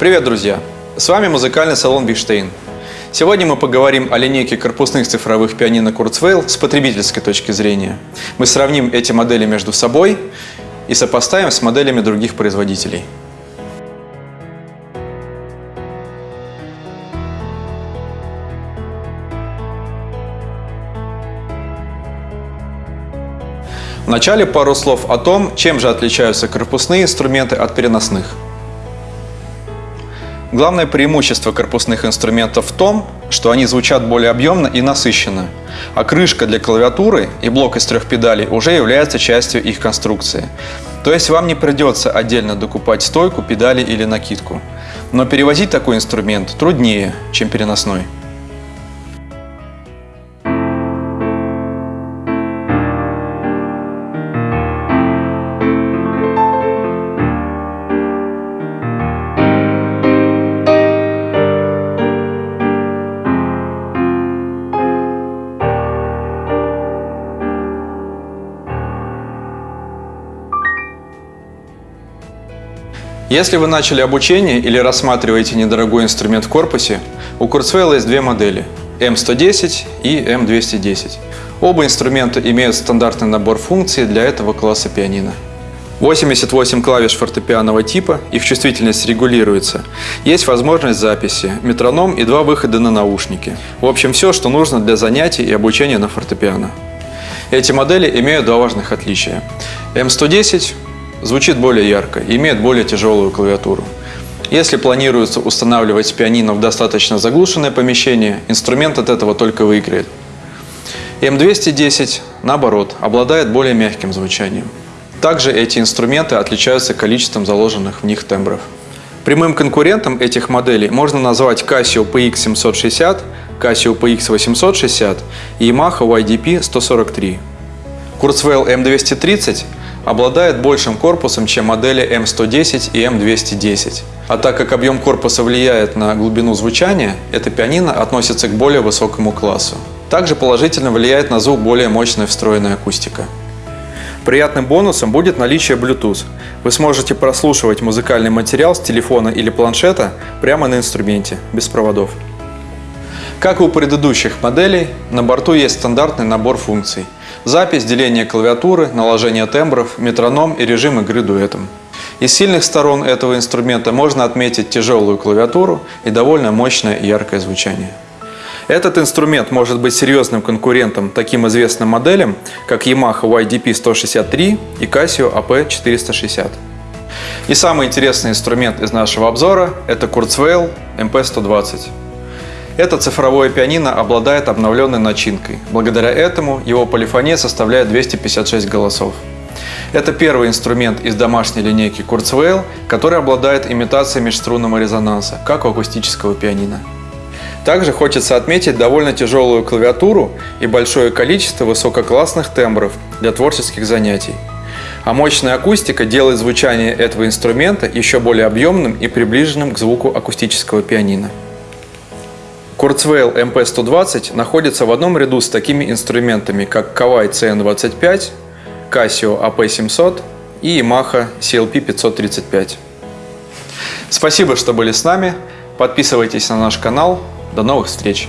Привет, друзья! С вами музыкальный салон Биштейн. Сегодня мы поговорим о линейке корпусных цифровых пианино Kurzweil с потребительской точки зрения. Мы сравним эти модели между собой и сопоставим с моделями других производителей. Вначале пару слов о том, чем же отличаются корпусные инструменты от переносных. Главное преимущество корпусных инструментов в том, что они звучат более объемно и насыщенно, а крышка для клавиатуры и блок из трех педалей уже является частью их конструкции. То есть вам не придется отдельно докупать стойку, педали или накидку. Но перевозить такой инструмент труднее, чем переносной. Если вы начали обучение или рассматриваете недорогой инструмент в корпусе, у Kurzweil есть две модели – M110 и M210. Оба инструмента имеют стандартный набор функций для этого класса пианино. 88 клавиш фортепианного типа, их чувствительность регулируется. Есть возможность записи, метроном и два выхода на наушники. В общем, все, что нужно для занятий и обучения на фортепиано. Эти модели имеют два важных отличия. M110 звучит более ярко имеет более тяжелую клавиатуру. Если планируется устанавливать пианино в достаточно заглушенное помещение, инструмент от этого только выиграет. М210, наоборот, обладает более мягким звучанием. Также эти инструменты отличаются количеством заложенных в них тембров. Прямым конкурентом этих моделей можно назвать Casio PX760, Casio PX860 и Yamaha YDP 143. Kurzweil M230 обладает большим корпусом, чем модели М110 и М210. А так как объем корпуса влияет на глубину звучания, это пианино относится к более высокому классу. Также положительно влияет на звук более мощная встроенная акустика. Приятным бонусом будет наличие Bluetooth. Вы сможете прослушивать музыкальный материал с телефона или планшета прямо на инструменте, без проводов. Как и у предыдущих моделей, на борту есть стандартный набор функций – Запись, деление клавиатуры, наложение тембров, метроном и режим игры дуэтом. Из сильных сторон этого инструмента можно отметить тяжелую клавиатуру и довольно мощное и яркое звучание. Этот инструмент может быть серьезным конкурентом таким известным моделям, как Yamaha YDP-163 и Casio AP-460. И самый интересный инструмент из нашего обзора – это Kurzweil MP120. Это цифровое пианино обладает обновленной начинкой. Благодаря этому его полифония составляет 256 голосов. Это первый инструмент из домашней линейки Kurzweil, который обладает имитацией межструнного резонанса, как у акустического пианино. Также хочется отметить довольно тяжелую клавиатуру и большое количество высококлассных тембров для творческих занятий. А мощная акустика делает звучание этого инструмента еще более объемным и приближенным к звуку акустического пианино. Kurzweil MP120 находится в одном ряду с такими инструментами, как Kawai CN25, Casio AP700 и Yamaha CLP535. Спасибо, что были с нами. Подписывайтесь на наш канал. До новых встреч!